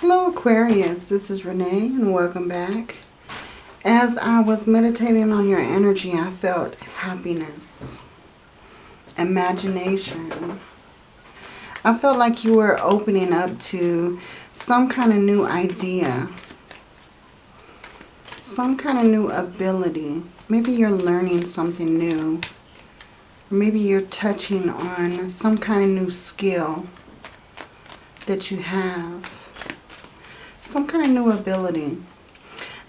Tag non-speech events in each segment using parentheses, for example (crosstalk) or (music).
Hello Aquarius, this is Renee and welcome back. As I was meditating on your energy, I felt happiness, imagination. I felt like you were opening up to some kind of new idea, some kind of new ability. Maybe you're learning something new. Maybe you're touching on some kind of new skill that you have. Some kind of new ability.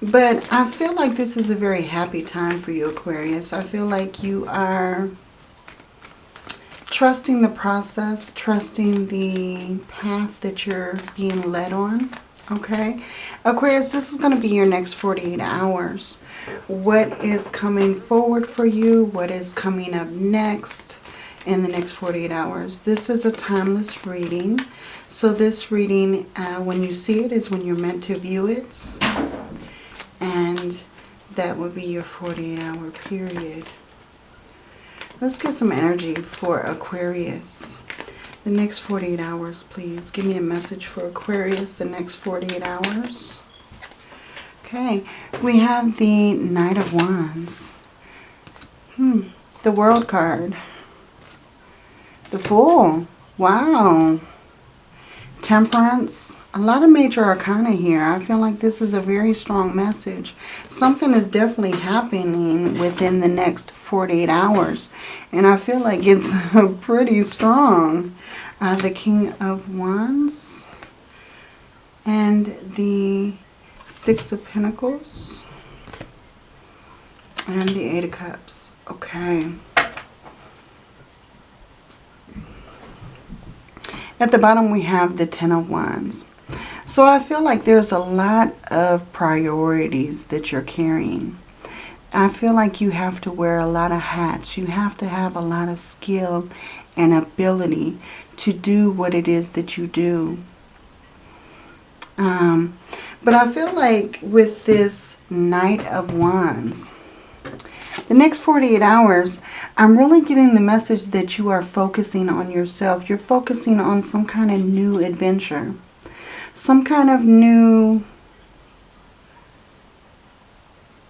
But I feel like this is a very happy time for you, Aquarius. I feel like you are trusting the process, trusting the path that you're being led on. Okay? Aquarius, this is going to be your next 48 hours. What is coming forward for you? What is coming up next in the next 48 hours? This is a timeless reading. So this reading, uh, when you see it, is when you're meant to view it. And that would be your 48 hour period. Let's get some energy for Aquarius. The next 48 hours, please. Give me a message for Aquarius the next 48 hours. Okay, we have the Knight of Wands. Hmm, the World card. The Fool. Wow. Temperance. A lot of major arcana here. I feel like this is a very strong message. Something is definitely happening within the next 48 hours. And I feel like it's (laughs) pretty strong. Uh, the King of Wands. And the Six of Pentacles. And the Eight of Cups. Okay. At the bottom we have the Ten of Wands. So I feel like there's a lot of priorities that you're carrying. I feel like you have to wear a lot of hats. You have to have a lot of skill and ability to do what it is that you do. Um, but I feel like with this Knight of Wands, the next 48 hours, I'm really getting the message that you are focusing on yourself. You're focusing on some kind of new adventure. Some kind of new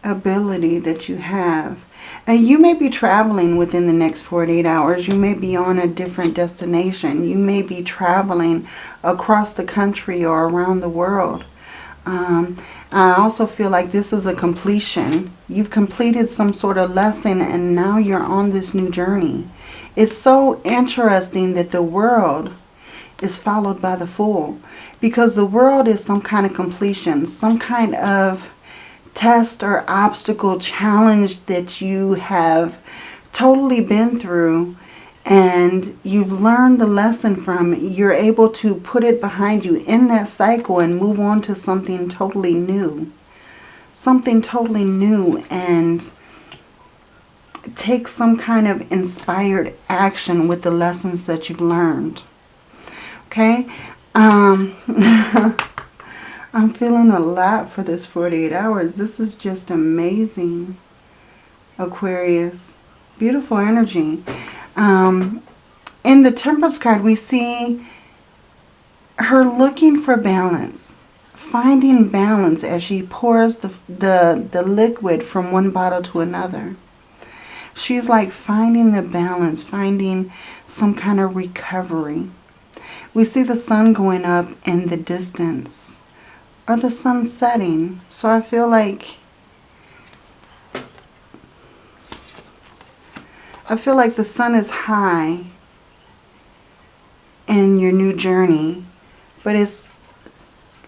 ability that you have. And you may be traveling within the next 48 hours. You may be on a different destination. You may be traveling across the country or around the world. Um, I also feel like this is a completion. You've completed some sort of lesson and now you're on this new journey. It's so interesting that the world is followed by the fool. Because the world is some kind of completion. Some kind of test or obstacle challenge that you have totally been through and you've learned the lesson from you're able to put it behind you in that cycle and move on to something totally new. Something totally new and take some kind of inspired action with the lessons that you've learned. Okay? Um, (laughs) I'm feeling a lot for this 48 hours. This is just amazing, Aquarius. Beautiful energy. Um, in the Temperance card, we see her looking for balance, finding balance as she pours the, the, the liquid from one bottle to another. She's like finding the balance, finding some kind of recovery. We see the sun going up in the distance or the sun setting. So I feel like I feel like the sun is high in your new journey, but it's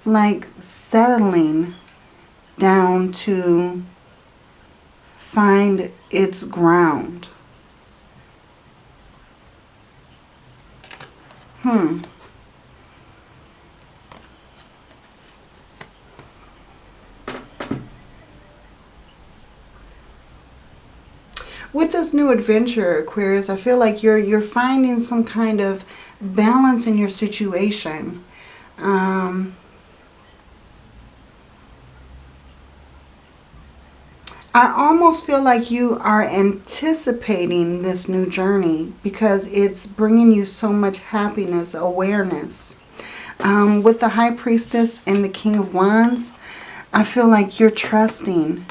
like settling down to find its ground. Hmm. With this new adventure, Aquarius, I feel like you're you're finding some kind of balance in your situation. Um, I almost feel like you are anticipating this new journey because it's bringing you so much happiness, awareness. Um, with the High Priestess and the King of Wands, I feel like you're trusting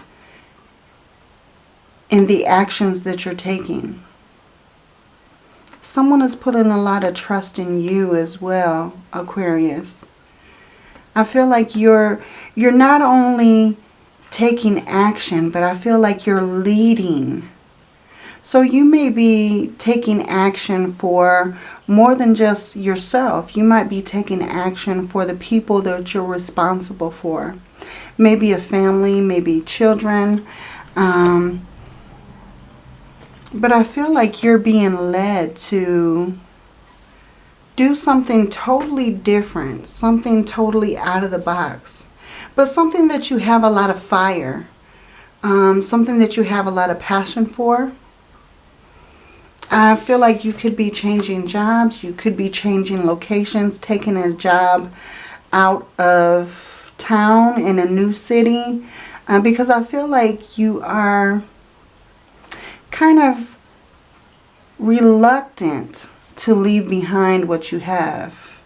in the actions that you're taking. Someone is putting a lot of trust in you as well, Aquarius. I feel like you're you're not only taking action, but I feel like you're leading. So you may be taking action for more than just yourself. You might be taking action for the people that you're responsible for. Maybe a family, maybe children. Um, but I feel like you're being led to do something totally different, something totally out of the box, but something that you have a lot of fire, um, something that you have a lot of passion for. I feel like you could be changing jobs, you could be changing locations, taking a job out of town in a new city, uh, because I feel like you are kind of reluctant to leave behind what you have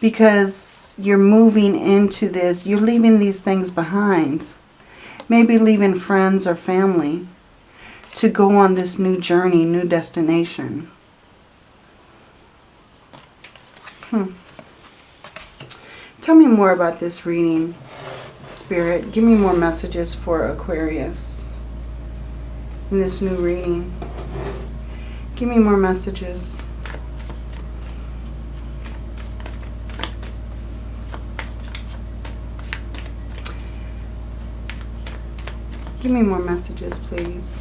because you're moving into this, you're leaving these things behind. Maybe leaving friends or family to go on this new journey, new destination. Hmm. Tell me more about this reading, Spirit. Give me more messages for Aquarius in this new reading. Give me more messages. Give me more messages, please.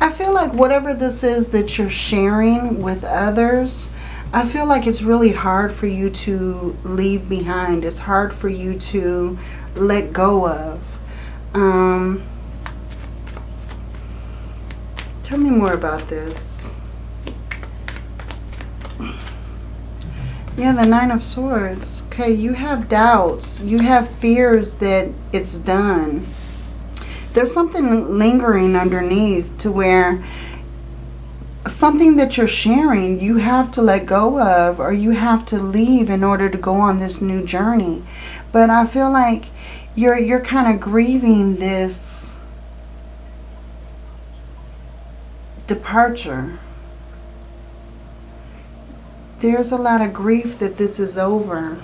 I feel like whatever this is that you're sharing with others, I feel like it's really hard for you to leave behind. It's hard for you to let go of. Um, tell me more about this. Yeah, the Nine of Swords. Okay, you have doubts. You have fears that it's done. There's something lingering underneath to where something that you're sharing you have to let go of or you have to leave in order to go on this new journey. But I feel like you're you're kind of grieving this departure there's a lot of grief that this is over.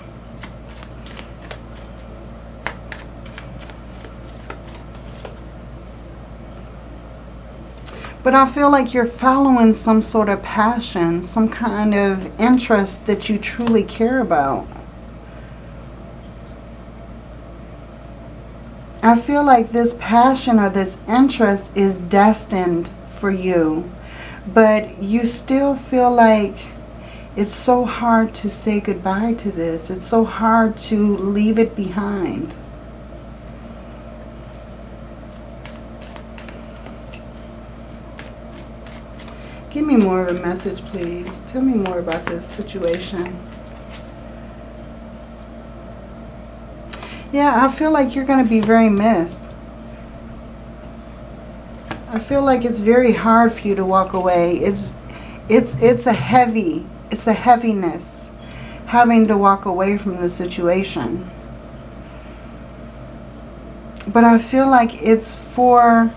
But I feel like you're following some sort of passion, some kind of interest that you truly care about. I feel like this passion or this interest is destined for you. But you still feel like it's so hard to say goodbye to this. It's so hard to leave it behind. Give me more of a message, please. Tell me more about this situation. Yeah, I feel like you're going to be very missed. I feel like it's very hard for you to walk away. It's it's it's a heavy it's a heaviness having to walk away from the situation. But I feel like it's for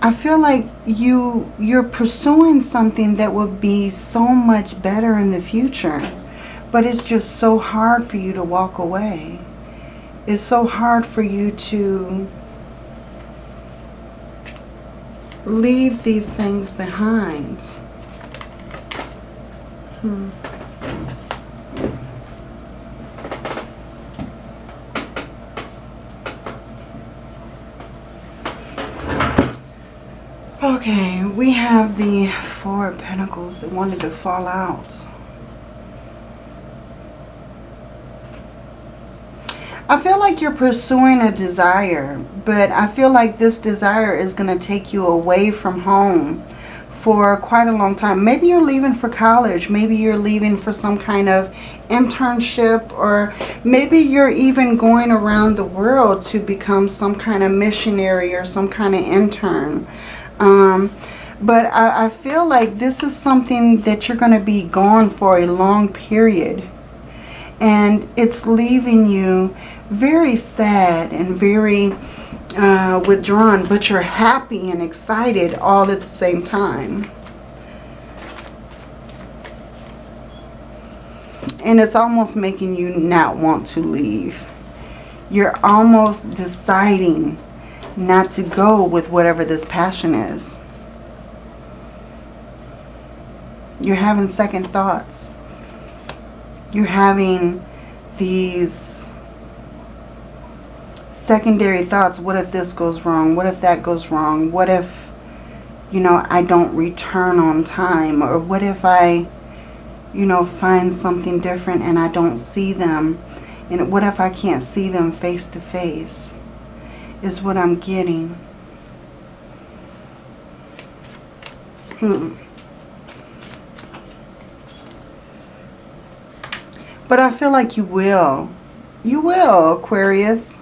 I feel like you you're pursuing something that would be so much better in the future. But it's just so hard for you to walk away. It's so hard for you to leave these things behind. Hmm. Okay, we have the Four of Pentacles that wanted to fall out. I feel like you're pursuing a desire, but I feel like this desire is going to take you away from home for quite a long time. Maybe you're leaving for college. Maybe you're leaving for some kind of internship or maybe you're even going around the world to become some kind of missionary or some kind of intern. Um, but I, I feel like this is something that you're going to be gone for a long period. And it's leaving you very sad and very uh, withdrawn, but you're happy and excited all at the same time. And it's almost making you not want to leave. You're almost deciding not to go with whatever this passion is. You're having second thoughts. You're having these secondary thoughts. What if this goes wrong? What if that goes wrong? What if, you know, I don't return on time? Or what if I, you know, find something different and I don't see them? And what if I can't see them face to face? Is what I'm getting. Hmm. But I feel like you will. You will, Aquarius.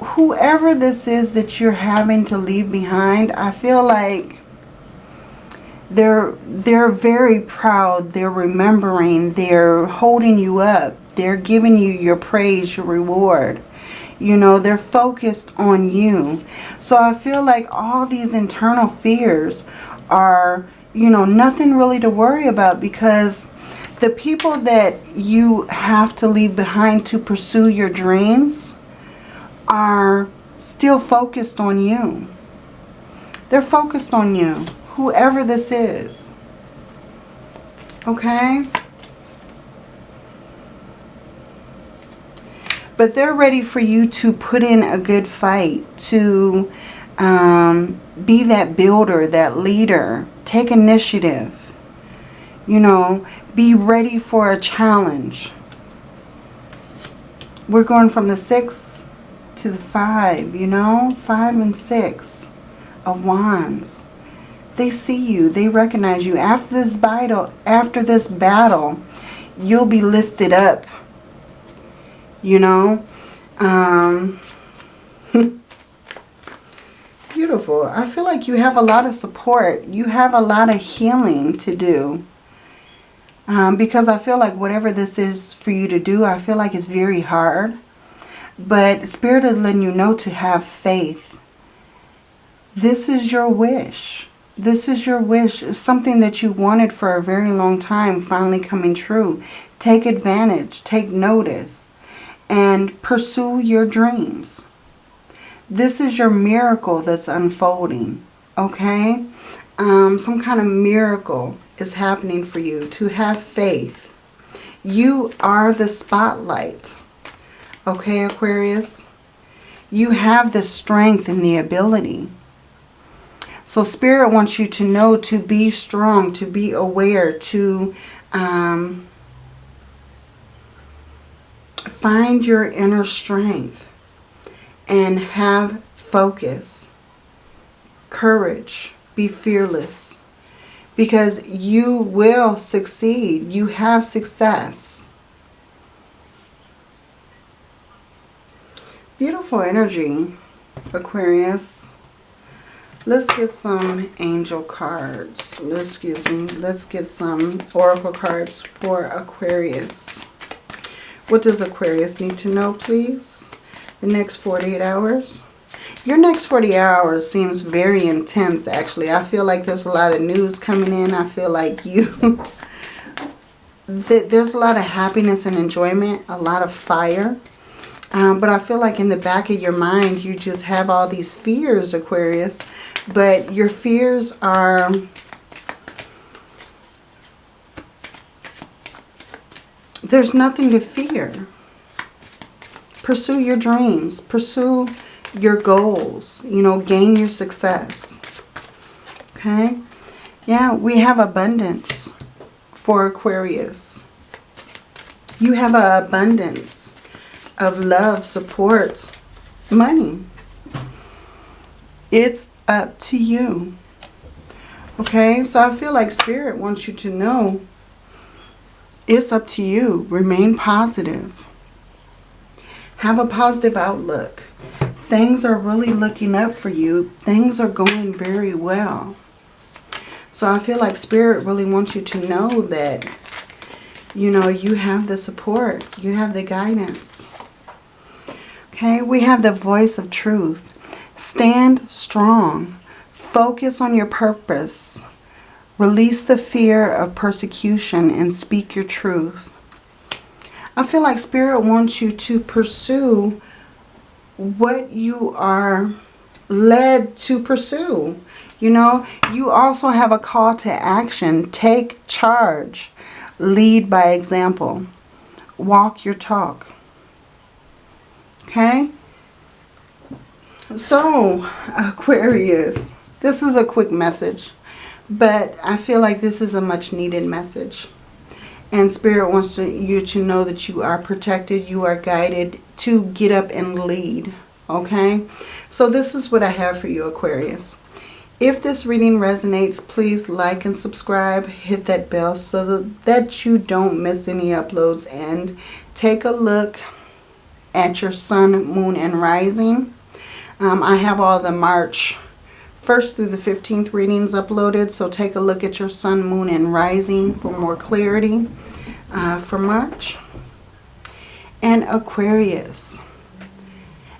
Whoever this is that you're having to leave behind, I feel like they're they're very proud. They're remembering. They're holding you up. They're giving you your praise, your reward. You know, they're focused on you. So I feel like all these internal fears are, you know, nothing really to worry about because the people that you have to leave behind to pursue your dreams are still focused on you. They're focused on you, whoever this is. Okay? But they're ready for you to put in a good fight, to um, be that builder, that leader, take initiative. You know, be ready for a challenge. We're going from the 6 to the 5, you know? 5 and 6 of wands. They see you. They recognize you. After this battle, after this battle, you'll be lifted up. You know? Um, (laughs) beautiful. I feel like you have a lot of support. You have a lot of healing to do. Um, because I feel like whatever this is for you to do, I feel like it's very hard. But Spirit is letting you know to have faith. This is your wish. This is your wish. Something that you wanted for a very long time finally coming true. Take advantage. Take notice. And pursue your dreams. This is your miracle that's unfolding. Okay? Um, some kind of miracle is happening for you. To have faith. You are the spotlight. Okay, Aquarius? You have the strength and the ability. So Spirit wants you to know to be strong, to be aware, to um, find your inner strength and have focus, courage, be fearless because you will succeed. You have success. Beautiful energy, Aquarius. Let's get some angel cards. Excuse me. Let's get some oracle cards for Aquarius. What does Aquarius need to know, please? The next 48 hours. Your next 40 hours seems very intense, actually. I feel like there's a lot of news coming in. I feel like (laughs) you... there's a lot of happiness and enjoyment, a lot of fire. Um, but I feel like in the back of your mind, you just have all these fears, Aquarius. But your fears are... There's nothing to fear. Pursue your dreams. Pursue your goals, you know, gain your success. Okay? Yeah, we have abundance for Aquarius. You have an abundance of love, support, money. It's up to you. Okay, so I feel like Spirit wants you to know it's up to you. Remain positive. Have a positive outlook. Things are really looking up for you. Things are going very well. So I feel like Spirit really wants you to know that, you know, you have the support. You have the guidance. Okay, we have the voice of truth. Stand strong. Focus on your purpose. Release the fear of persecution and speak your truth. I feel like Spirit wants you to pursue what you are led to pursue. You know, you also have a call to action. Take charge. Lead by example. Walk your talk. Okay? So, (laughs) Aquarius, this is a quick message. But I feel like this is a much needed message. And Spirit wants to, you to know that you are protected, you are guided to get up and lead. Okay? So this is what I have for you, Aquarius. If this reading resonates, please like and subscribe. Hit that bell so that, you don't miss any uploads. And take a look at your sun, moon, and rising. Um, I have all the March 1st through the 15th readings uploaded. So take a look at your sun, moon, and rising for more clarity uh, for March. And Aquarius.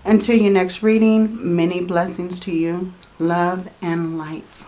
Until your next reading, many blessings to you. Love and light.